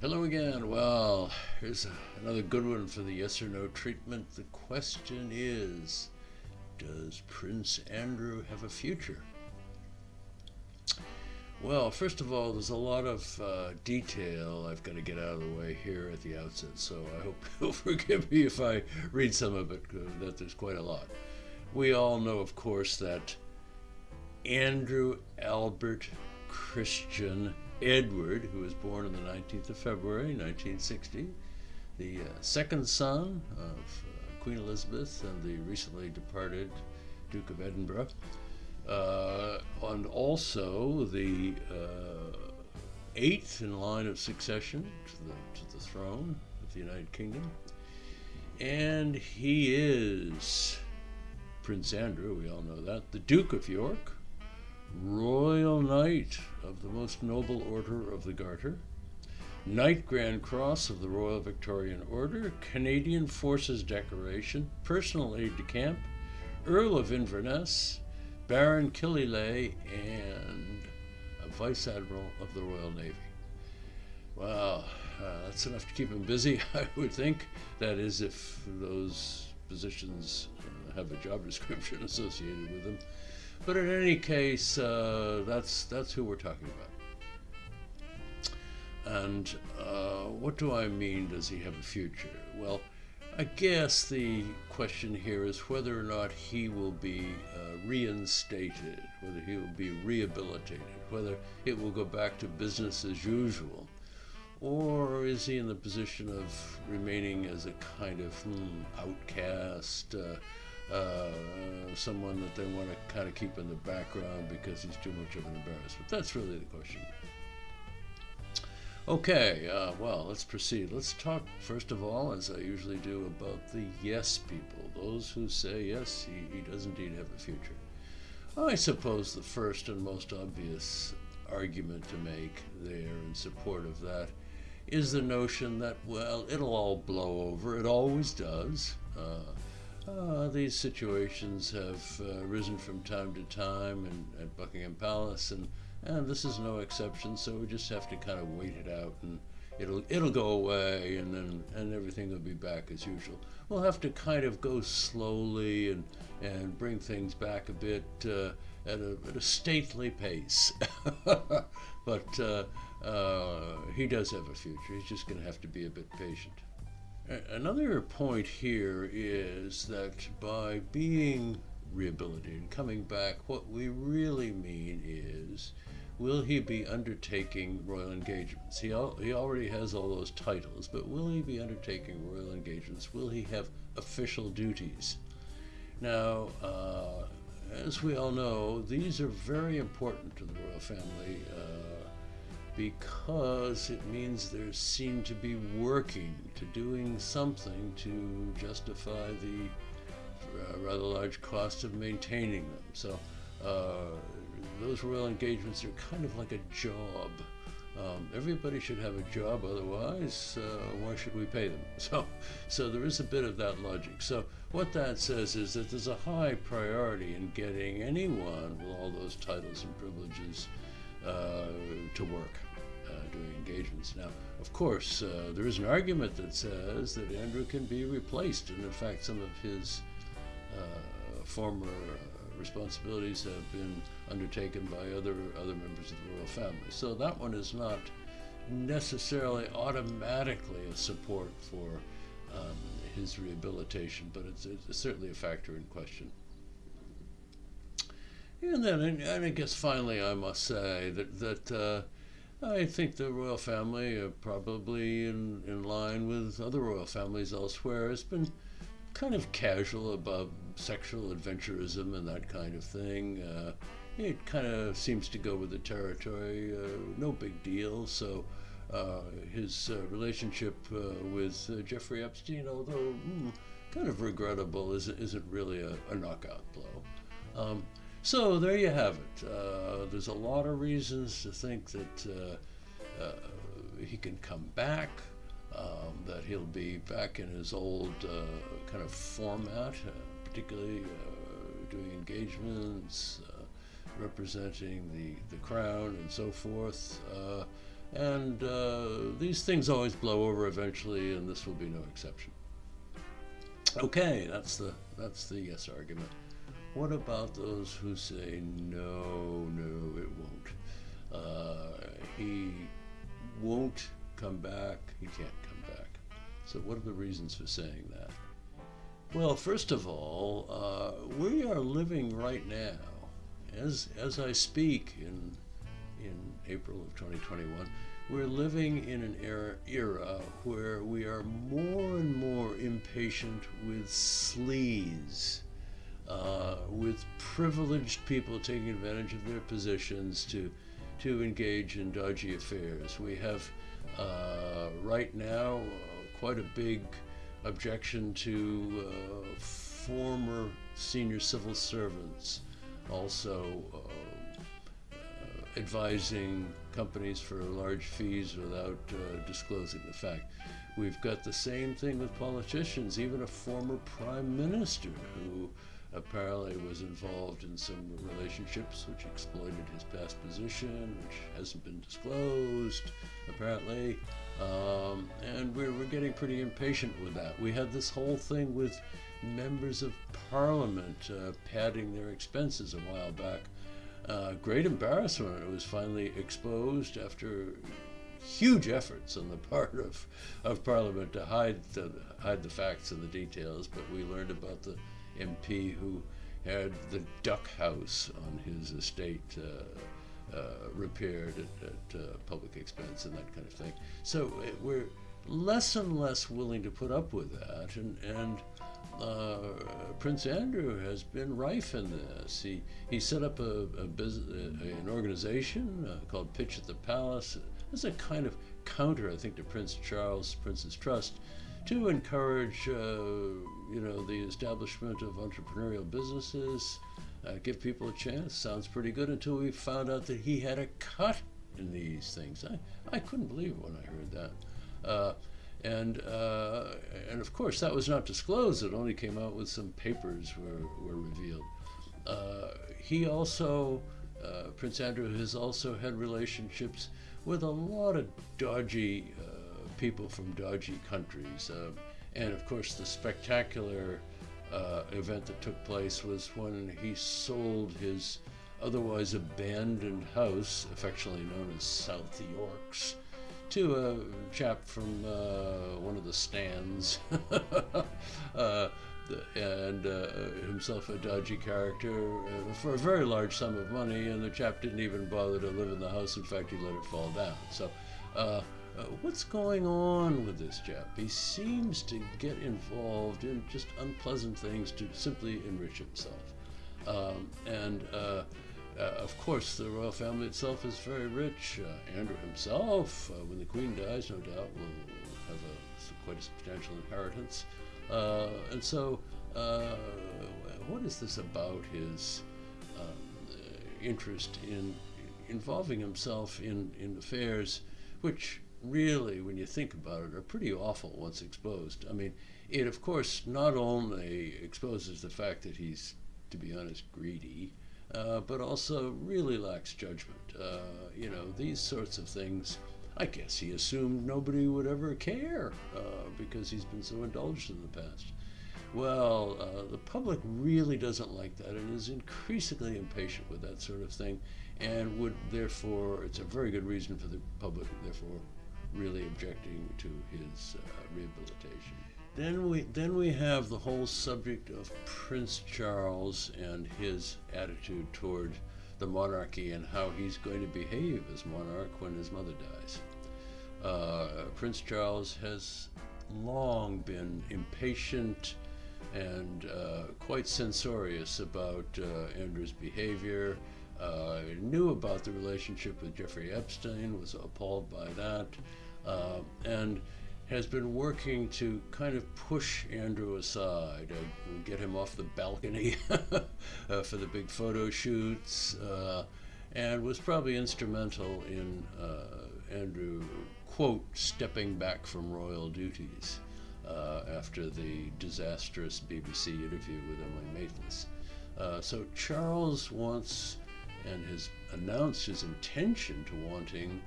Hello again. Well, here's another good one for the yes or no treatment. The question is Does Prince Andrew have a future? Well, first of all, there's a lot of uh, detail I've got to get out of the way here at the outset, so I hope you'll forgive me if I read some of it, that there's quite a lot. We all know, of course, that Andrew Albert Christian Edward, who was born on the 19th of February 1960, the uh, second son of uh, Queen Elizabeth and the recently departed Duke of Edinburgh, uh, and also the uh, eighth in line of succession to the, to the throne of the United Kingdom. And he is Prince Andrew, we all know that, the Duke of York, Royal Knight of the Most Noble Order of the Garter, Knight Grand Cross of the Royal Victorian Order, Canadian Forces Decoration, Personal Aide de Camp, Earl of Inverness, Baron Killyleagh, and a Vice Admiral of the Royal Navy. Wow, uh, that's enough to keep him busy, I would think. That is, if those positions uh, have a job description associated with them. But in any case, uh, that's that's who we're talking about. And uh, what do I mean? Does he have a future? Well, I guess the question here is whether or not he will be uh, reinstated, whether he will be rehabilitated, whether it will go back to business as usual, or is he in the position of remaining as a kind of hmm, outcast? Uh, someone that they want to kind of keep in the background because he's too much of an embarrassment. That's really the question. Okay, uh, well, let's proceed. Let's talk, first of all, as I usually do, about the yes people, those who say, yes, he, he does indeed have a future. I suppose the first and most obvious argument to make there in support of that is the notion that, well, it'll all blow over. It always does. Uh, uh, these situations have uh, risen from time to time at Buckingham Palace, and, and this is no exception. So we just have to kind of wait it out, and it'll it'll go away, and then and everything will be back as usual. We'll have to kind of go slowly and and bring things back a bit uh, at, a, at a stately pace. but uh, uh, he does have a future. He's just going to have to be a bit patient. Another point here is that by being rehabilitated, and coming back, what we really mean is will he be undertaking royal engagements? He, al- he already has all those titles, but will he be undertaking royal engagements? Will he have official duties? Now, uh, as we all know, these are very important to the royal family. Uh, because it means they seem to be working to doing something to justify the uh, rather large cost of maintaining them. So uh, those royal engagements are kind of like a job. Um, everybody should have a job, otherwise, uh, why should we pay them? So, so there is a bit of that logic. So, what that says is that there's a high priority in getting anyone with all those titles and privileges uh, to work uh, doing engagements. Now, of course, uh, there is an argument that says that Andrew can be replaced, and in fact, some of his uh, former responsibilities have been undertaken by other other members of the royal family. So that one is not necessarily automatically a support for um, his rehabilitation, but it's, it's, certainly a factor in question. And then, and I guess finally, I must say that that uh, I think the royal family, uh, probably in, in line with other royal families elsewhere, has been kind of casual about sexual adventurism and that kind of thing. Uh, it kind of seems to go with the territory, uh, no big deal. So uh, his uh, relationship uh, with Jeffrey Epstein, although mm, kind of regrettable, isn't, isn't really a, a knockout blow. Um, so there you have it. Uh, there's a lot of reasons to think that uh, uh, he can come back, um, that he'll be back in his old uh, kind of format, uh, particularly uh, doing engagements, representing the, the crown and so forth. And these things always blow over eventually, and this will be no exception. Okay, that's the that's the yes argument. What about those who say no, no, it won't? Uh, he won't come back. He can't come back. So, what are the reasons for saying that? Well, first of all, uh, we are living right now, as as I speak in in April of 2021, we're living in an era, era where we are more and more impatient with sleaze, uh, with privileged people taking advantage of their positions to to engage in dodgy affairs. We have uh, right now uh, quite a big objection to uh, former senior civil servants also advising companies for large fees without uh, disclosing the fact. We've got the same thing with politicians, even a former prime minister who apparently was involved in some relationships which exploited his past position, which hasn't been disclosed, apparently. Um, and we're, we're getting pretty impatient with that. We had this whole thing with members of parliament uh, padding their expenses a while back. Uh, great embarrassment. It was finally exposed after huge efforts on the part of, of Parliament to hide the, hide the facts and the details, but we learned about the MP who had the duck house on his estate uh, uh, repaired at, at uh, public expense and that kind of thing. So uh, we're less and less willing to put up with that, and, and uh, Prince Andrew has been rife in this. He he set up a, a business, an organization called Pitch at the Palace as a kind of counter, I think, to Prince Charles, Prince's Trust, to encourage, uh, you know, the establishment of entrepreneurial businesses, uh, give people a chance. Sounds pretty good until we found out that he had a cut in these things. I, I couldn't believe it when I heard that. Uh, and uh, and of course that was not disclosed. It only came out with some papers were were revealed. Uh, he also uh, Prince Andrew has also had relationships with a lot of dodgy people from dodgy countries. Uh, and of course, the spectacular uh, event that took place was when he sold his otherwise abandoned house, affectionately known as South Yorks, to a chap from uh, one of the stands. Uh, and uh, himself a dodgy character uh, for a very large sum of money, and the chap didn't even bother to live in the house. In fact, he let it fall down. So uh, what's going on with this chap? He seems to get involved in just unpleasant things to simply enrich himself. Um, and uh, uh, of course, the royal family itself is very rich. Uh, Andrew himself, uh, when the Queen dies, no doubt, will have a, quite a substantial inheritance. And so, what is this about his um, interest in involving himself in, in affairs which really, when you think about it, are pretty awful once exposed. I mean, it of course not only exposes the fact that he's, to be honest, greedy, uh, but also really lacks judgment. Uh, you know, these sorts of things. I guess he assumed nobody would ever care uh, because he's been so indulged in the past. Well, uh, the public really doesn't like that and is increasingly impatient with that sort of thing, and would therefore, it's a very good reason for the public, therefore, really objecting to his uh, rehabilitation. Then we then we have the whole subject of Prince Charles and his attitude toward the monarchy and how he's going to behave as monarch when his mother dies. Uh, Prince Charles has long been impatient and uh, quite censorious about uh, Andrew's behavior uh, knew about the relationship with Jeffrey Epstein, was appalled by that, uh, and has been working to kind of push Andrew aside, uh, get him off the balcony uh, for the big photo shoots, uh, and was probably instrumental in uh, Andrew, quote, stepping back from royal duties. after the disastrous BBC interview with Emily Maitlis. so Charles wants and has announced his intention to wanting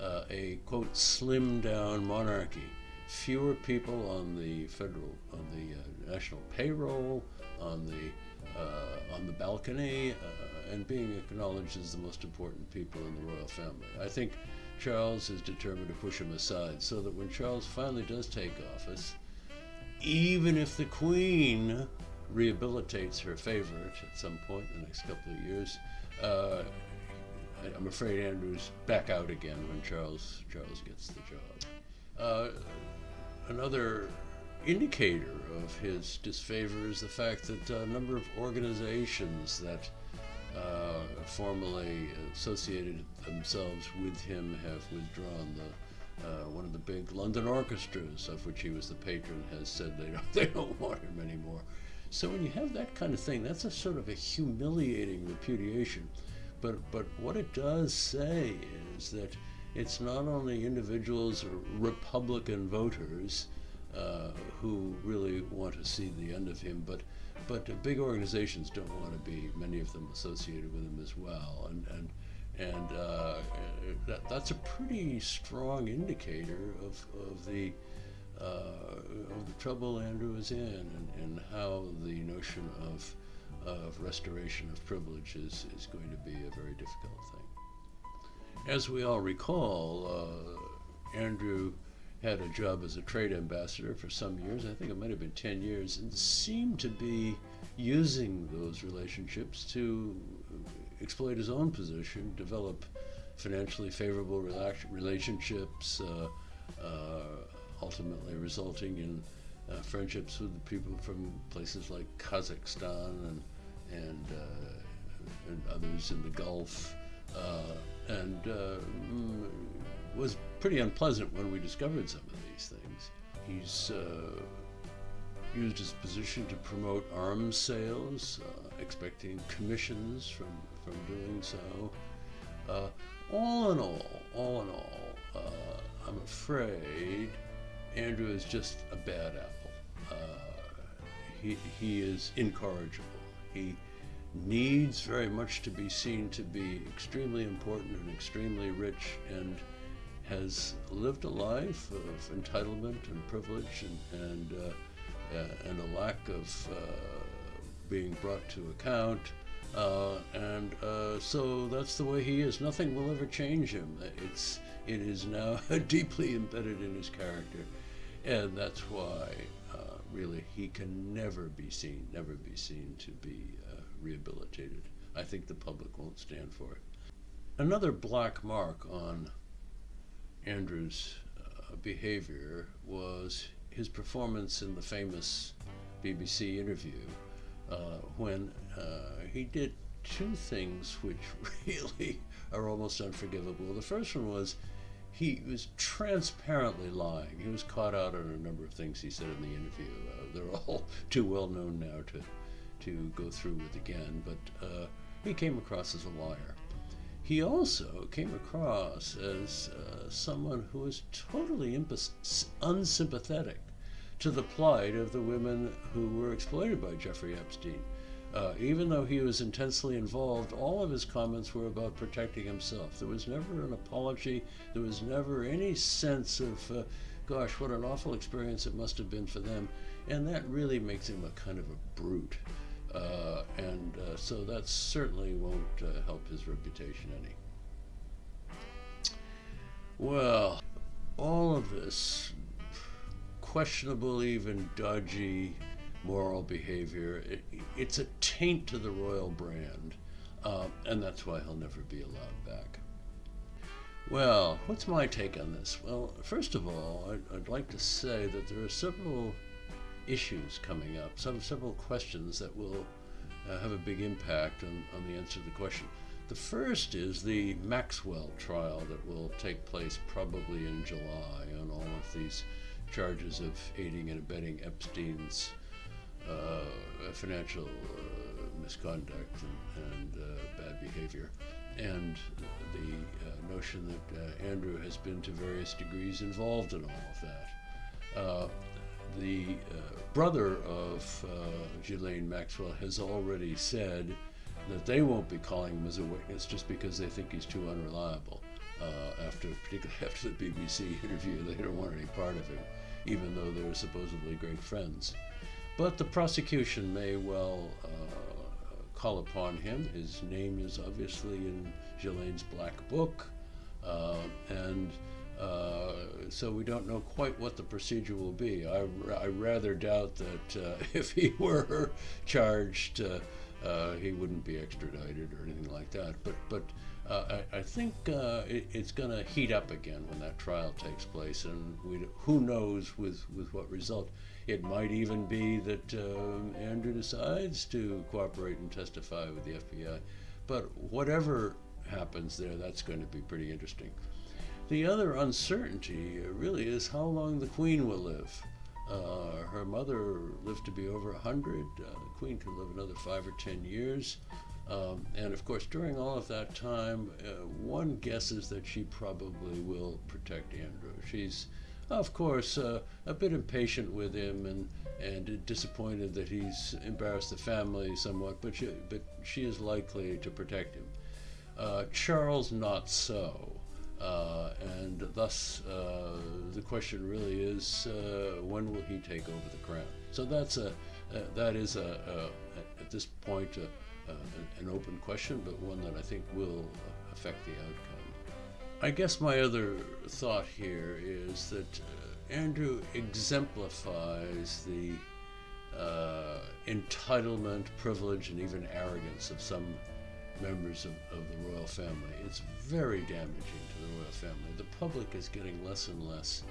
uh, a quote slim down monarchy, fewer people on the federal, on the uh, national payroll, on the uh, on the balcony, uh, and being acknowledged as the most important people in the royal family. I think Charles is determined to push him aside, so that when Charles finally does take office, even if the Queen rehabilitates her favorite at some point in the next couple of years. Uh, I'm afraid Andrew's back out again when Charles Charles gets the job. Uh, another indicator of his disfavor is the fact that a number of organizations that uh, formerly associated themselves with him have withdrawn. The uh, one of the big London orchestras, of which he was the patron, has said they don't they don't want him anymore. So when you have that kind of thing, that's a sort of a humiliating repudiation. But but what it does say is that it's not only individuals or Republican voters uh, who really want to see the end of him, but but big organizations don't want to be many of them associated with him as well, and and and uh, that, that's a pretty strong indicator of of the uh, of the trouble Andrew is in and, and how the notion of, of restoration of privilege is, is going to be a very difficult thing. As we all recall, uh, Andrew had a job as a trade ambassador for some years, I think it might have been 10 years, and seemed to be using those relationships to exploit his own position, develop financially favorable relationships, uh, uh, ultimately resulting in uh, friendships with people from places like Kazakhstan and and, uh, and others in the Gulf, uh, and uh, mm, was pretty unpleasant when we discovered some of these things. He's uh, used his position to promote arms sales, uh, expecting commissions from from doing so. all in all, all in all, I'm afraid Andrew is just a bad apple. Uh, he, he is incorrigible. He needs very much to be seen to be extremely important and extremely rich and has lived a life of entitlement and privilege and, and, uh, uh, and a lack of uh, being brought to account. Uh, and uh, so that's the way he is. Nothing will ever change him. It's, it is now deeply embedded in his character. And that's why, uh, really, he can never be seen, never be seen to be uh, rehabilitated. I think the public won't stand for it. Another black mark on Andrew's uh, behavior was his performance in the famous BBC interview uh, when uh, he did two things which really are almost unforgivable. The first one was he was transparently lying. He was caught out on a number of things he said in the interview. Uh, they're all too well known now to to go through with again, but uh, he came across as a liar. He also came across as uh, someone who was totally unsympathetic to the plight of the women who were exploited by Jeffrey Epstein. Uh, even though he was intensely involved, all of his comments were about protecting himself. There was never an apology. There was never any sense of, uh, gosh, what an awful experience it must have been for them. And that really makes him a kind of a brute. Uh, and uh, so that certainly won't uh, help his reputation any. Well, all of this questionable, even dodgy moral behavior. It, it's a taint to the royal brand, uh, and that's why he'll never be allowed back. Well, what's my take on this? Well, first of all, I'd, I'd like to say that there are several issues coming up, some several questions that will uh, have a big impact on, on the answer to the question. The first is the Maxwell trial that will take place probably in July on all of these charges of aiding and abetting Epstein's uh, financial uh, misconduct and, and uh, bad behavior, and the notion that Andrew has been to various degrees involved in all of that. the brother of Ghislaine Maxwell has already said that they won't be calling him as a witness just because they think he's too unreliable. Uh, after, particularly after the BBC interview. They don't want any part of him, even though they're supposedly great friends. But the prosecution may well uh, call upon him. His name is obviously in Ghislaine's black book, uh, and uh, so we don't know quite what the procedure will be. I, I rather doubt that uh, if he were charged, uh, uh, he wouldn't be extradited or anything like that. But but uh, I, I, think it, it's going to heat up again when that trial takes place, and we, who knows with with what result. It might even be that Andrew decides to cooperate and testify with the FBI. But whatever happens there, that's going to be pretty interesting. The other uncertainty really is how long the Queen will live. Uh, her mother lived to be over 100. Uh, the Queen could live another five or ten years. Um, and of course, during all of that time, uh, one guesses that she probably will protect Andrew. She's, of course, uh, a bit impatient with him and, and disappointed that he's embarrassed the family somewhat, but she, but she is likely to protect him. Uh, Charles, not so. Uh, and thus, uh, the question really is, uh, when will he take over the crown? So that's a, uh, that is a, a, at this point an open question, but one that I think will affect the outcome. I guess my other thought here is that uh, Andrew exemplifies the entitlement, privilege, and even arrogance of some members of, of the royal family. It's very damaging to the royal family. The public is getting less and less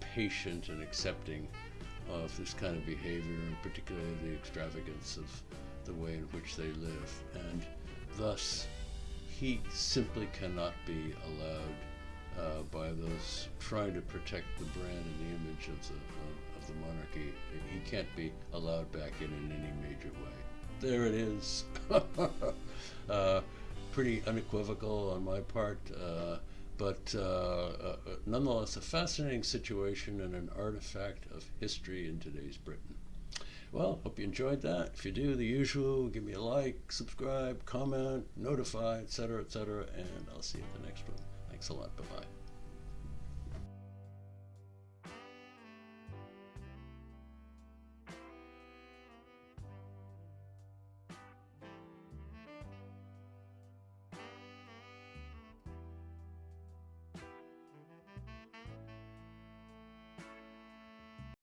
patient and accepting of this kind of behavior, and particularly the extravagance of the way in which they live. And thus, he simply cannot be allowed uh, by those trying to protect the brand and the image of the, of the monarchy. He can't be allowed back in in any major way. There it is. uh, pretty unequivocal on my part, uh, but uh, uh, nonetheless a fascinating situation and an artifact of history in today's Britain. Well, hope you enjoyed that. If you do, the usual, give me a like, subscribe, comment, notify, etc., etc., and I'll see you at the next one. Thanks a lot. Bye bye.